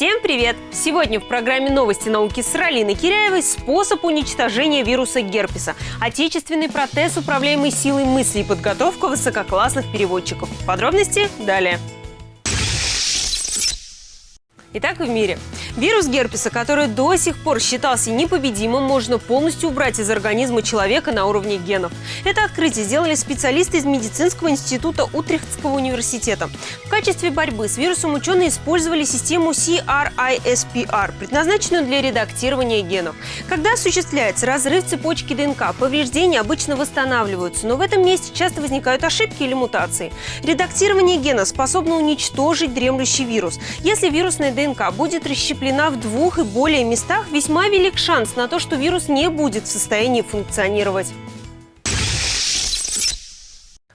Всем привет! Сегодня в программе «Новости науки» с Ралиной Киряевой способ уничтожения вируса герпеса, отечественный протез, управляемый силой мысли и подготовка высококлассных переводчиков. Подробности далее. Итак, в мире. Вирус герпеса, который до сих пор считался непобедимым, можно полностью убрать из организма человека на уровне генов. Это открытие сделали специалисты из медицинского института Утрехтского университета. В качестве борьбы с вирусом ученые использовали систему CRISPR, предназначенную для редактирования генов. Когда осуществляется разрыв цепочки ДНК, повреждения обычно восстанавливаются, но в этом месте часто возникают ошибки или мутации. Редактирование гена способно уничтожить дремлющий вирус. Если вирусная ДНК будет расщеплена в двух и более местах, весьма велик шанс на то, что вирус не будет в состоянии функционировать.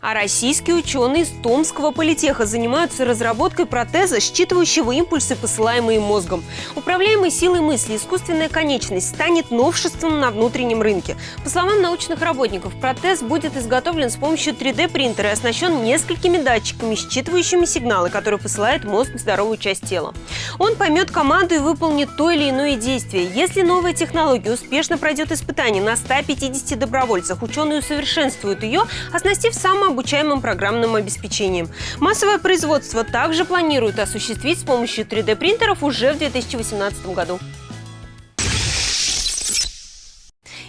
А российские ученые из Томского политеха занимаются разработкой протеза, считывающего импульсы, посылаемые мозгом. Управляемый силой мысли искусственная конечность станет новшеством на внутреннем рынке. По словам научных работников, протез будет изготовлен с помощью 3D-принтера и оснащен несколькими датчиками, считывающими сигналы, которые посылает мозг в здоровую часть тела. Он поймет команду и выполнит то или иное действие. Если новая технология успешно пройдет испытание на 150 добровольцах, ученые усовершенствуют ее, оснастив самым обучаемым программным обеспечением. Массовое производство также планируют осуществить с помощью 3D-принтеров уже в 2018 году.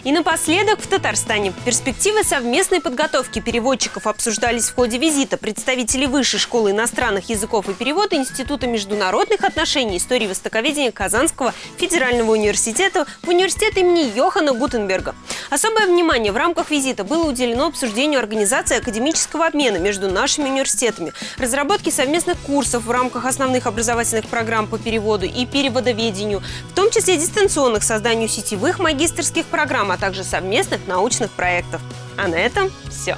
И напоследок в Татарстане. Перспективы совместной подготовки переводчиков обсуждались в ходе визита представителей Высшей школы иностранных языков и перевода Института международных отношений истории востоковедения Казанского федерального университета в университет имени Йохана Гутенберга. Особое внимание в рамках визита было уделено обсуждению организации академического обмена между нашими университетами, разработке совместных курсов в рамках основных образовательных программ по переводу и переводоведению, в том числе дистанционных созданию сетевых магистрских программ, а также совместных научных проектов. А на этом все.